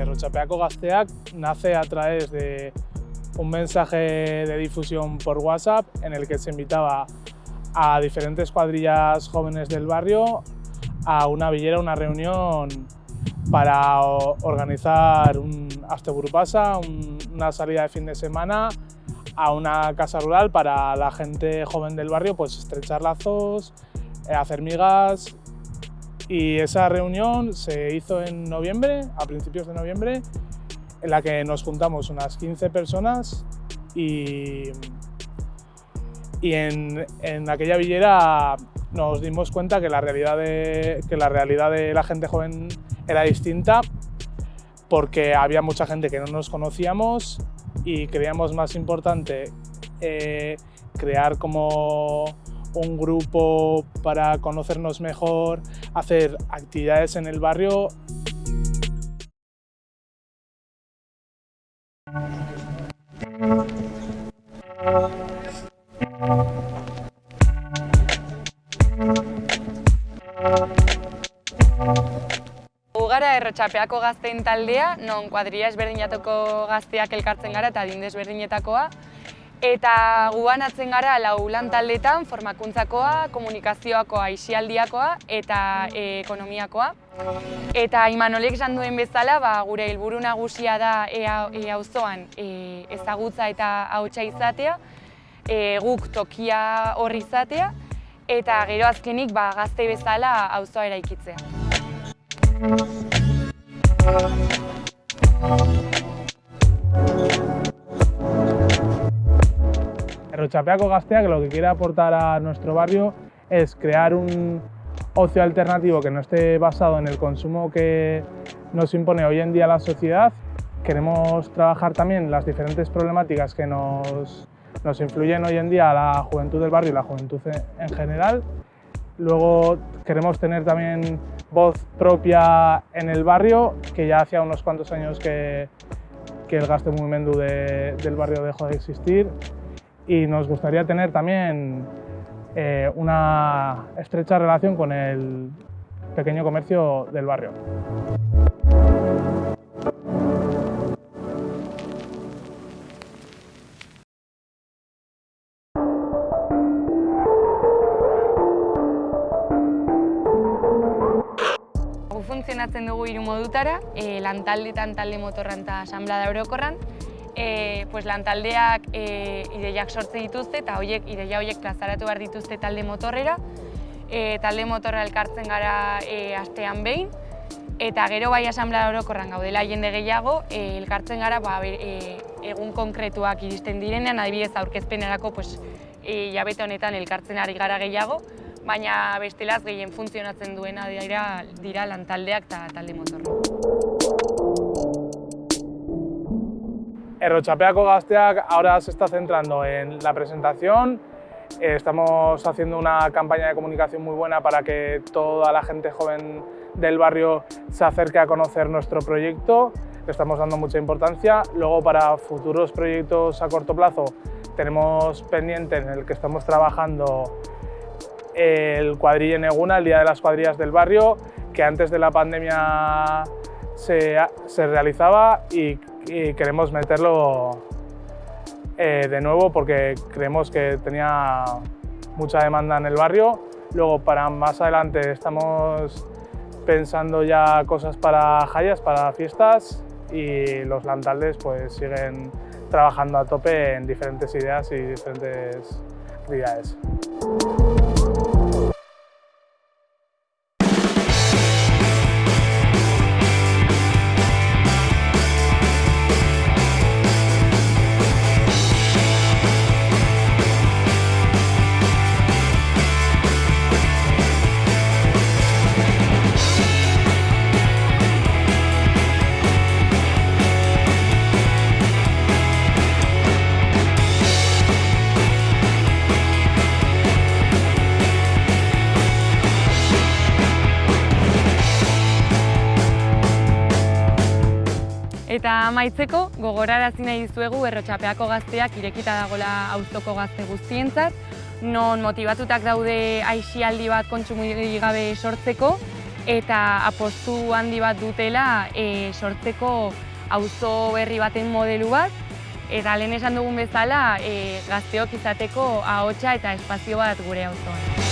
Errochapeaco Gasteac nace a través de un mensaje de difusión por WhatsApp en el que se invitaba a diferentes cuadrillas jóvenes del barrio a una villera, una reunión para organizar un Asteburpasa, una salida de fin de semana a una casa rural para la gente joven del barrio, pues estrechar lazos, eh, hacer migas y esa reunión se hizo en noviembre, a principios de noviembre, en la que nos juntamos unas 15 personas y, en, en aquella villera nos dimos cuenta que la, realidad de, que la realidad de la gente joven era distinta porque había mucha gente que no nos conocíamos y creíamos más importante eh, crear como un grupo para conocernos mejor, hacer actividades en el barrio. gara errotxapeako gaztein taldea, non kuadria ezberdinatuko gazteak elkartzen gara eta adin desberdinetakoa. Eta guan atzen gara lau lan taldetan formakuntzakoa, komunikazioakoa, isialdiakoa eta e, ekonomiakoa. Eta Imanolek esan duen bezala, ba, gure helburu nagusia da auzoan e, ezagutza eta hautsa izatea, e, guk tokia horri izatea, eta gero azkenik ba, gazte bezala auzoa eraikitzea. Errochapeaco Gasteac lo que quiere aportar a nuestro barrio es crear un ocio alternativo que no esté basado en el consumo que nos impone hoy en día la sociedad. Queremos trabajar también las diferentes problemáticas que nos, nos influyen hoy en día a la juventud del barrio y la juventud en general. Luego queremos tener también voz propia en el barrio, que ya hacía unos cuantos años que, que el gasto mugimendu de, del barrio dejó de existir y nos gustaría tener también eh, una estrecha relación con el pequeño comercio del barrio. funtzionatzen dugu hiru modutara, e, lantaldetan talde motorran eta asamblea orokorran. E, pues, lantaldeak e, ideiak sortze dituzte eta hoiek ideia horiek plazaratu behar dituzte talde motorrera. E, talde motorra elkartzen gara e, astean behin. Eta gero bai asamblea orokorran gaudela jende gehiago, e, elkartzen gara ba, e, egun konkretuak iristen direnean, adibidez aurkezpenerako pues, e, jabete honetan elkartzen ari gara gehiago baina bestelaz gehien funtzionatzen duena dira, dira lantaldeak eta talde motorra. Errochapeaco Gasteac ahora se está centrando en la presentación. Eh, estamos haciendo una campaña de comunicación muy buena para que toda la gente joven del barrio se acerque a conocer nuestro proyecto. Estamos dando mucha importancia. Luego, para futuros proyectos a corto plazo, tenemos pendiente en el que estamos trabajando el cuadrilla Neguna, el Día de las Cuadrillas del Barrio, que antes de la pandemia se, realizaba y, queremos meterlo eh, de nuevo porque creemos que tenía mucha demanda en el barrio. Luego, para más adelante, estamos pensando ya cosas para jayas, para fiestas y los lantaldes pues siguen trabajando a tope en diferentes ideas y diferentes actividades. Eta amaitzeko, gogorarazi nahi dizuegu errotxapeako gazteak irekita dagola auzoko gazte guztientzat, non motivatutak daude aixialdi bat kontsumiri gabe sortzeko, eta apostu handi bat dutela e, sortzeko auzo berri baten modelu bat, eta lehen esan dugun bezala e, gazteok izateko ahotsa eta espazio bat gure auzoan.